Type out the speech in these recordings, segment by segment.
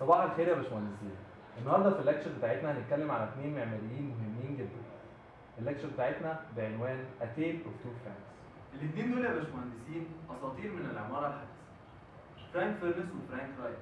صباح الخير يا باشمهندسين. النهارده في ال lecture بتاعتنا هنتكلم على اثنين معماريين مهمين جدا. ال lecture بتاعتنا بعنوان A Tale of Two Franks الاثنين دول يا باشمهندسين أساطير من العمارة الحديثة. فرانك فيرنس وفرانك رايت.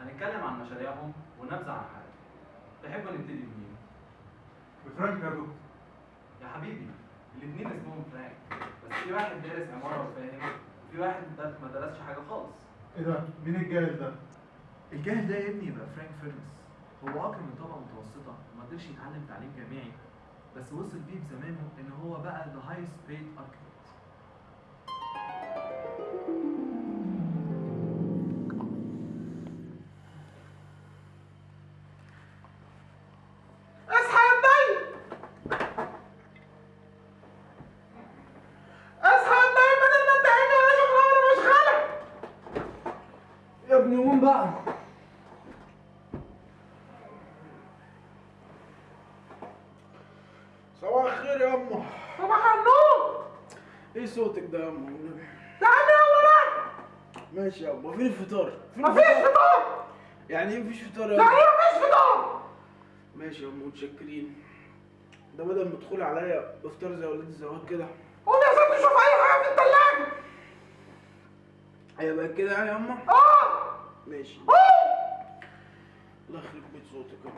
هنتكلم عن مشاريعهم ونبذة عن حياتهم. تحبوا نبتدي بمين؟ بفرانك يا دكتور. يا حبيبي الاثنين اسمهم فرانك بس في واحد دارس عمارة وفاهم وفي واحد ما درسش حاجة خالص. إيه ده؟ مين الجاهل ده؟ الجاهل ده يا ابني يبقى فرانك فيرنس هو آه كان من طبقه متوسطة وما قدرش يتعلم تعليم جامعي بس وصل بيه بزمانه إن هو بقى the highest paid architect أصحى يا النايم اصحى يا النايم بدل ما انت عيني ولا شغله ولا مشغله يا ابني قوم بقى صباح الخير يا امه صباح النور إيه صوتك ده يا والنبي تعالى يلا بقى ماشي يا امه فين الفطار فين مفيش فطار. يعني إيه مفيش فطار يا يعني إيه مفيش فطار! ماشي يا امه متشكرين. ده بدل ما تدخل عليا بفطار زي ولاد الزواج كده. قوم يا ست شوف أي حاجة في التلاجة. هيبقى كده يعني يا امه آه. ماشي. الله يخرب بيت صوتك يا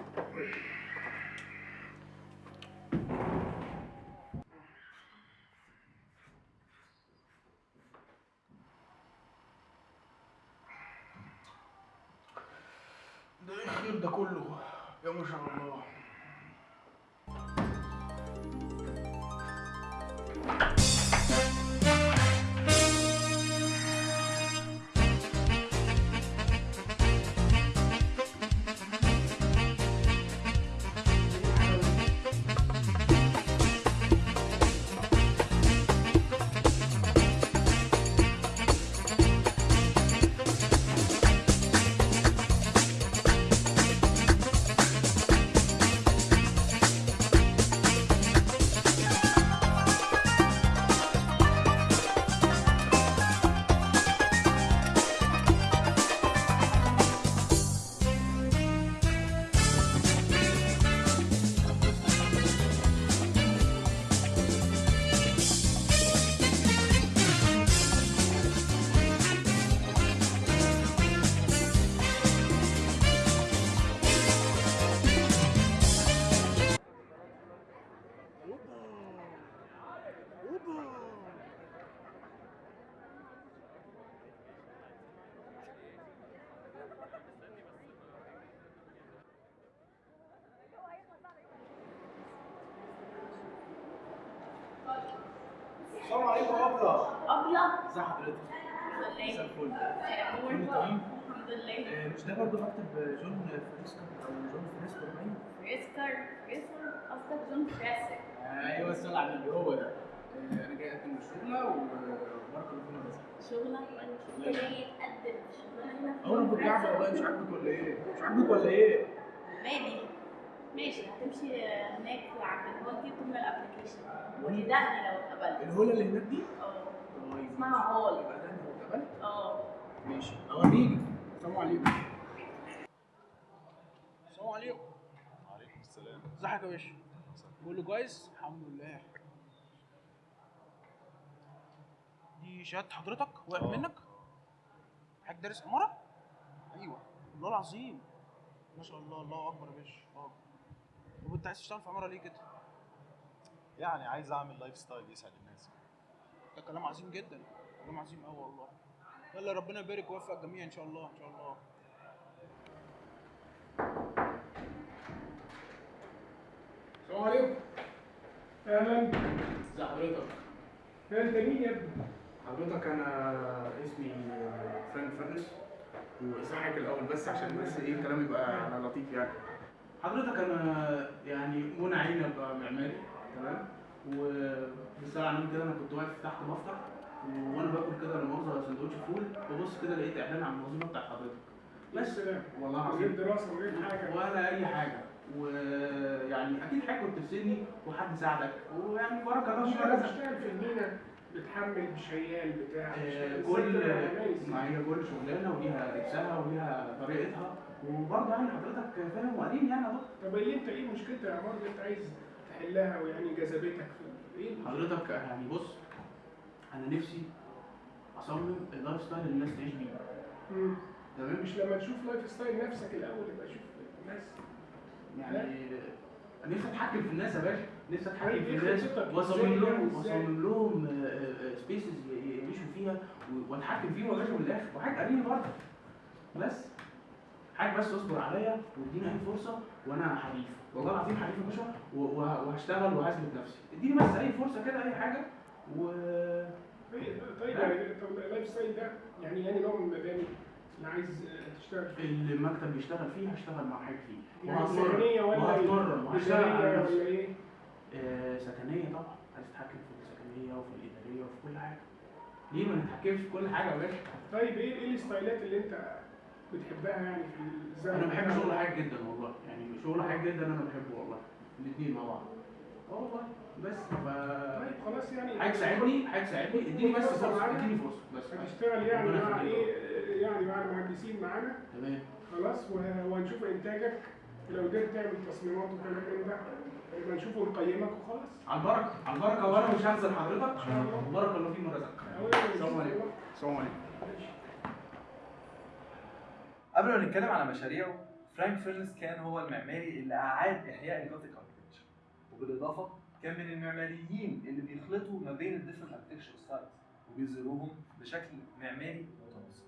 ده إيه الخير ده كله؟ يا ما شاء الله. يا ابله أبيض ازي حضرتك؟ مساء الحمد الفل لله الحمد لله. مش ده برضه مكتب جون فريسكو أو جون فريسكو باين؟ فريسكر فريسكر قصدك جون فريسك أيوه السؤال على النبي هو ده. آه، أنا جاي أقدم الشغله وبارك فينا بس. شغلة؟ انت جاي تقدم. شغلانة هنا في هو أنا جون بالجعبه والله؟ مش عاجبك ولا إيه؟ مش عاجبك ولا إيه؟ مالي ماشي هتمشي هناك عند الهول تملى الابلكيشن وتدقني لو اتقبلت. الهوله اللي هناك دي؟ آه. طيب اسمها هول. يبقى ده لو اتقبلت؟ آه. ماشي. أوريك. السلام عليكم. السلام عليكم. وعليكم السلام. ازيك يا باشا؟ كله كويس؟ الحمد لله. دي شهادة حضرتك؟ وقعت آه. منك؟ حضرتك دارس عمارة؟ أيوه. والله العظيم. ما شاء الله الله أكبر يا باشا. الله اكبر طب انت عايز تشتغل في عمارة ليه كده؟ يعني عايز اعمل lifestyle يسعد الناس. ده كلام عظيم جدا. كلام عظيم قوي والله. يلا ربنا يبارك ويوفق الجميع إن شاء الله إن شاء الله. السلام عليكم. أهلا. ازي حضرتك؟ انت مين يا ابني. حضرتك أنا اسمي فرانك فرنس وصحك الأول بس عشان بس إيه الكلام يبقى على لطيف يعني. حضرتك أنا يعني منى أبقى معماري تمام؟ وبالساعة عن كده أنا كنت واقف تحت بفطر وأنا باكل كده مؤاخذة سندوتش فول ببص كده لقيت إعلان عن المنظومة بتاعت حضرتك. بس والله العظيم. دراسه وغير حاجة. ولا أي حاجة. ويعني أكيد حاجة كنت في سني وحد ساعدك. ويعني بارك الله مش فيك. عارف اشتغل في المينا بتحمل بشيال بتاع آه، كل. ما هي كل شغلانة وليها لبسها وليها طريقتها وبرضه يعني حضرتك فاهم وقليل يعني يا دكتور. طب اللي انت إيه مشكلة العمارة اللي انت عايز تحلها ويعني جذبتك في إيه؟ حضرتك يعني بص أنا نفسي أصمم ال lifestyle اللي الناس تعيش بيه. تمام؟ مش لما تشوف lifestyle نفسك الأول يبقى شوف الناس. يعني نفسي أتحكم في الناس يا باشا. نفسي أتحكم طيب في إيه الناس؟ وأصمم لهم؟ وأصمم لهم spaces يعيشوا فيها وأتحكم فيهم يا باشا من الآخر. وحاجة قريبه برضه. بس حاجة بس اصبر عليا واديني اي فرصة وأنا حريف. والله العظيم حريف يا باشا. وهشتغل وهثبت نفسي. اديني بس اي فرصة كده اي حاجة و طيب طيب يعني طب ال lifestyle ده يعني يعني نوع من المباني اللي عايز تشتغل فيه؟ المكتب بيشتغل فيه هشتغل مع حاجة فيه. يعني سكنية ولا وهتمرن. وهشتغل على إدارية نفسي. ولا إيه؟ آه، سكنية طبعا. عايز اتحكم في السكنية وفي الإدارية وفي كل حاجة. ليه ما نتحكمش في كل حاجة يا باشا؟ طيب إيه إيه الستايلات اللي أنت بتحبها يعني في الزمن أنا بحب؟ شغل حاجة جدا والله. يعني شغل حاجة جدا أنا بحبه والله. الاثنين مع بعض. آه والله. بس ف طيب خلاص يعني حاجة تساعدني حاجة تساعدني. اديني بس فرصة فرصه. اديني فرصة بس. هتشتغل يعني مع. إيه يعني مع المهندسين معانا؟ تمام. خلاص وه- وهنشوف إنتاجك. ولو قدرت تعمل تصميمات وكلام من ده يبقى نشوفه ونقيمك وخلاص. على البركة على البركة وأنا مش هنزل حضرتك شاء الله. فيما رزقك السلام عليكم. السلام عليكم. قبل ما نتكلم على مشاريعه فرانك فيرنس كان هو المعماري اللي أعاد إحياء ال Gothic architecture وبالإضافة كان من المعماريين اللي بيخلطوا ما بين ال different architecture styles وبيظهروهم بشكل معماري متناسق.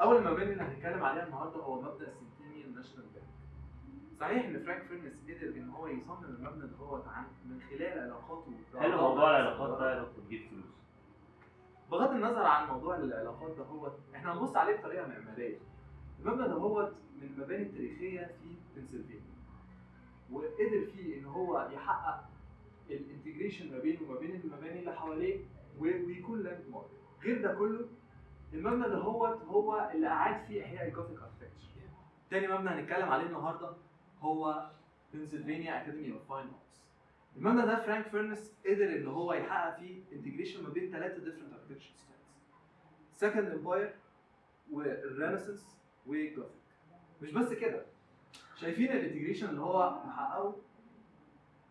أول مباني اللي هنتكلم عليها النهارده هو مبنى Centennial National Bank. صحيح إن فرانك فيرنس قدر إن هو يصمم المبنى هو عن من خلال علاقاته حلو موضوع العلاقات ده يا دكتور تجيب فلوس بغض النظر عن موضوع العلاقات ده هو إحنا هنبص عليه بطريقة معمارية المبنى هو من المباني التاريخية في بنسلفانيا وقدر فيه إن هو يحقق ال integration ما بينه وما بين المباني اللي حواليه ويكون landmark غير ده كله المبنى ده هو هو اللي أعاد فيه إحياء ال Gothic architecture تاني مبنى هنتكلم عليه النهارده هو Pennsylvania Academy of Fine Arts. المبنى ده فرانك فيرنس قدر إن هو يحقق فيه integration ما بين ثلاثة different architecture styles Second Empire وال Renaissance و Gothic مش بس كده. شايفين ال integration اللي هو محققه؟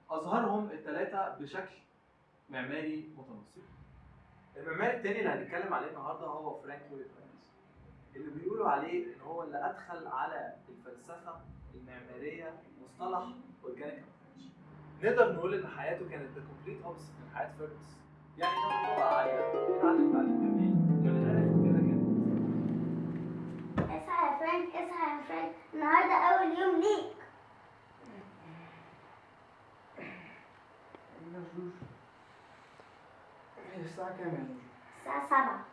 أظهرهم الثلاثه بشكل معماري متناسق. المعماري الثاني اللي هنتكلم عليه النهارده هو فرانك لويد اللي بيقولوا عليه إن هو اللي أدخل على الفلسفة المعمارية مصطلح organic نقدر نقول إن حياته كانت the complete opposite من حياة فيرنس يعني كان لغه عاليه بيتعلم تعليم جميل النهارده أول يوم ليك. الساعة كام يا الساعة سبعة.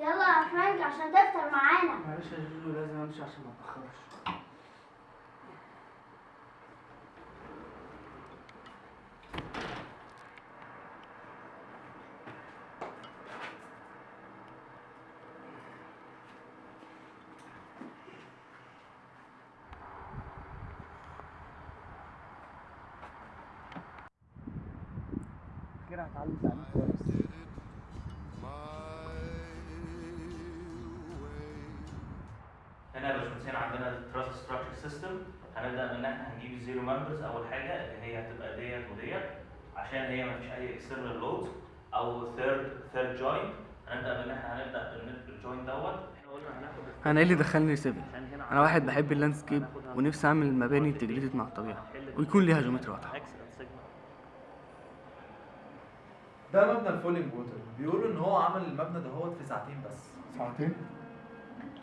يلا يا فرانك عشان تفطر معانا. معلش يا جوجو لازم أمشي عشان ما أتأخرش. كده هتعلم تعليم كويس. هنا يا باشمهندسين عندنا ال truss structure system هنبدأ من ان إحنا هنجيب ال zero members أول حاجة اللي هي هتبقى ديت وديت. عشان هي ما فيش أي external loads أو third third joint هنبدأ من ان إحنا هنبدا بال joint دوت أنا إيه اللي دخلني civil أنا واحد بحب ال landscape ونفسي أعمل مباني integrated مع الطبيعة. ويكون ليها geometry واضحة. ده مبنى ال Fallingwater. بيقولوا إن هو عمل المبنى ده هو في ساعتين بس. ساعتين؟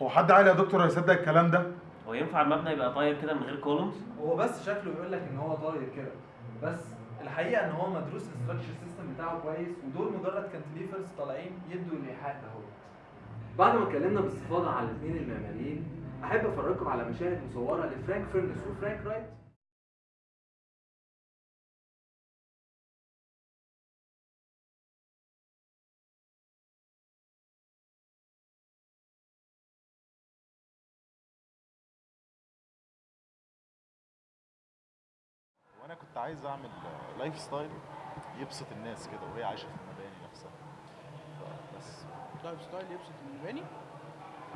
هو حد عاقل يا دكتور هيصدق الكلام ده؟ هو ينفع المبنى يبقى طاير كده من غير columns هو بس شكله يقول لك إن هو طاير كده. بس الحقيقة إن هو مدروس ال structure system بتاعه كويس ودول مجرد cantilevers طالعين يدوا الإيحاء ده هو بعد ما اتكلمنا باستفاضة على الاثنين المعماريين أحب أفرجكم على مشاهد مصورة لفرانك فيرنس وفرانك رايت. كنت عايز أعمل lifestyle يبسط الناس كده وهي عايشة في المباني نفسها. بس. lifestyle يبسط المباني؟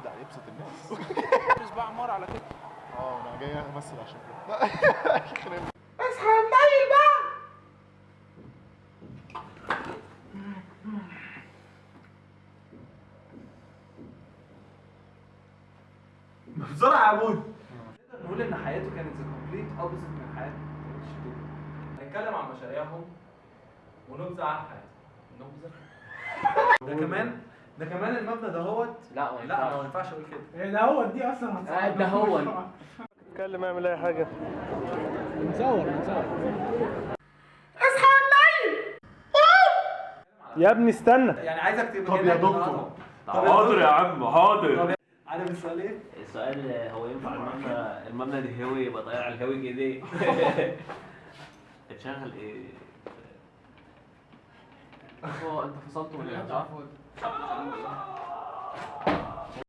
لا يبسط الناس. بس بقى عمار على كده. آه أنا جاي أمثل عشان كده. اصحى الليل بقى! بسرعة يا عبود نقدر نقول إن حياته كانت the complete opposite من حياة الشباب هنتكلم عن مشاريعهم ونبذة عن حياتهم. نبذة ده كمان ده كمان المبنى دهوت لا ما لا ما ينفعش. أقول كده. ده هو دي أصلا آه، هتصعب ده هو. اتكلم اعمل أي حاجة. نصور نصور يا ابني استنى. يعني عايزك تبقى طب يا دكتور. طب حاضر يا عم حاضر. عارف السؤال إيه؟ السؤال هو ينفع المبنى المبنى الهوي يبقى طالع على الهوي كده. اتشغل إيه؟ هو انت فصلته ولا إيه؟